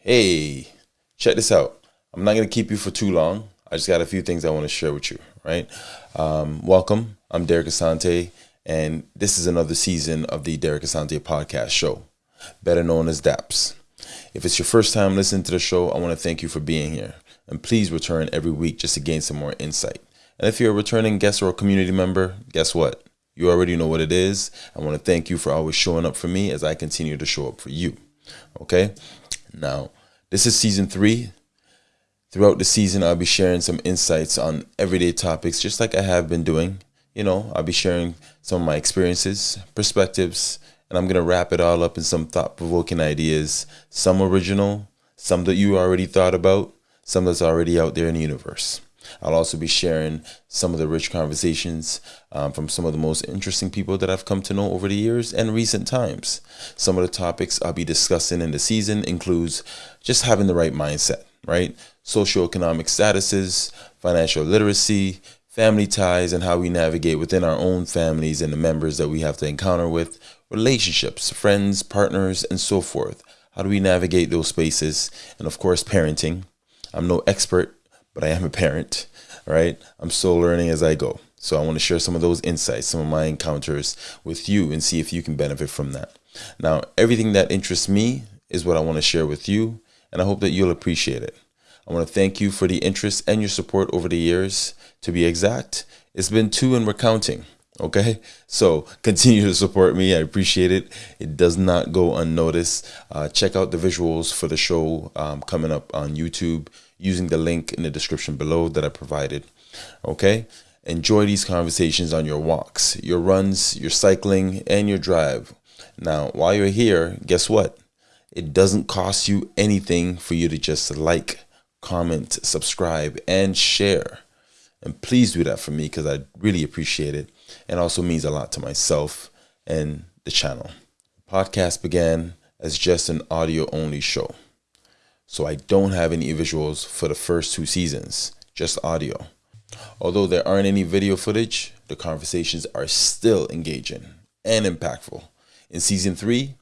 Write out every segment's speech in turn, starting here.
Hey, check this out. I'm not going to keep you for too long. I just got a few things I want to share with you, right? Um, welcome. I'm Derek Asante, and this is another season of the Derek Asante podcast show, better known as DAPS. If it's your first time listening to the show, I want to thank you for being here. And please return every week just to gain some more insight. And if you're a returning guest or a community member, guess what? You already know what it is. I want to thank you for always showing up for me as I continue to show up for you. Okay? Now, this is season three. Throughout the season, I'll be sharing some insights on everyday topics, just like I have been doing. You know, I'll be sharing some of my experiences, perspectives, and I'm going to wrap it all up in some thought provoking ideas, some original, some that you already thought about, some that's already out there in the universe. I'll also be sharing some of the rich conversations um, from some of the most interesting people that I've come to know over the years and recent times. Some of the topics I'll be discussing in the season includes just having the right mindset, right? Socioeconomic statuses, financial literacy, family ties, and how we navigate within our own families and the members that we have to encounter with, relationships, friends, partners, and so forth. How do we navigate those spaces? And of course, parenting. I'm no expert but I am a parent, right? I'm still learning as I go. So I want to share some of those insights, some of my encounters with you and see if you can benefit from that. Now, everything that interests me is what I want to share with you, and I hope that you'll appreciate it. I want to thank you for the interest and your support over the years. To be exact, it's been two and we're counting. Okay, so continue to support me. I appreciate it. It does not go unnoticed. Uh, check out the visuals for the show um, coming up on YouTube using the link in the description below that I provided. Okay, enjoy these conversations on your walks, your runs, your cycling, and your drive. Now, while you're here, guess what? It doesn't cost you anything for you to just like, comment, subscribe, and share. And please do that for me because I really appreciate it and also means a lot to myself and the channel. Podcast began as just an audio only show. So I don't have any visuals for the first two seasons, just audio. Although there aren't any video footage, the conversations are still engaging and impactful. In season three,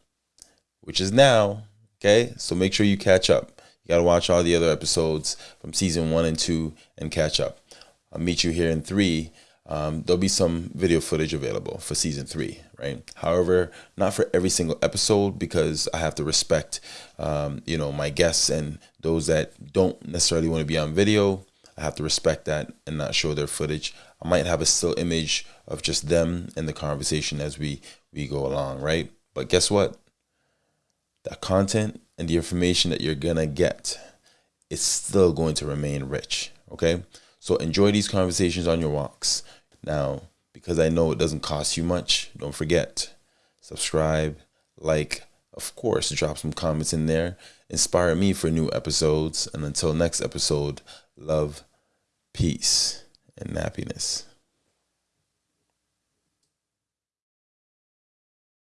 which is now, okay, so make sure you catch up. You got to watch all the other episodes from season one and two and catch up. I'll meet you here in three. Um, there'll be some video footage available for season three, right? However, not for every single episode because I have to respect, um, you know, my guests and those that don't necessarily want to be on video. I have to respect that and not show their footage. I might have a still image of just them and the conversation as we we go along, right? But guess what? That content and the information that you're gonna get is still going to remain rich. Okay. So enjoy these conversations on your walks. Now, because I know it doesn't cost you much, don't forget, subscribe, like, of course, drop some comments in there. Inspire me for new episodes. And until next episode, love, peace, and happiness.